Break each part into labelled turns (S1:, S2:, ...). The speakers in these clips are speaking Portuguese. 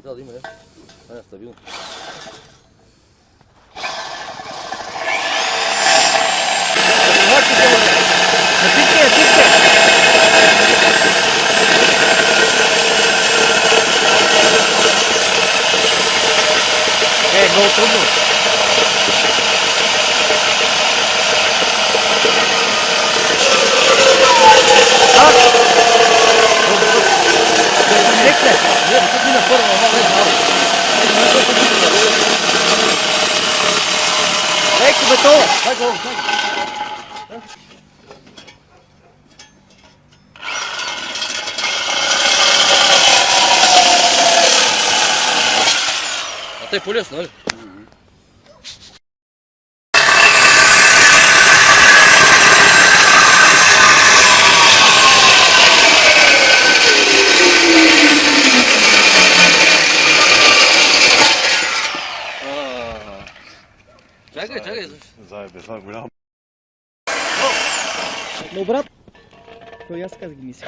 S1: Até ali, mulher. Olha, está vindo.
S2: É,
S1: gol tudo. Bekle. Yine sorun olmaz.
S2: Bekle beton.
S1: Hadi oğlum Чакай, е чакай.
S3: Заебе, това е голям.
S2: Но брат, то и аз така ги мисля.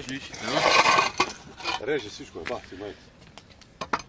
S1: Oczywiście. No.
S3: Reży, Syszko, bach, ty majcie.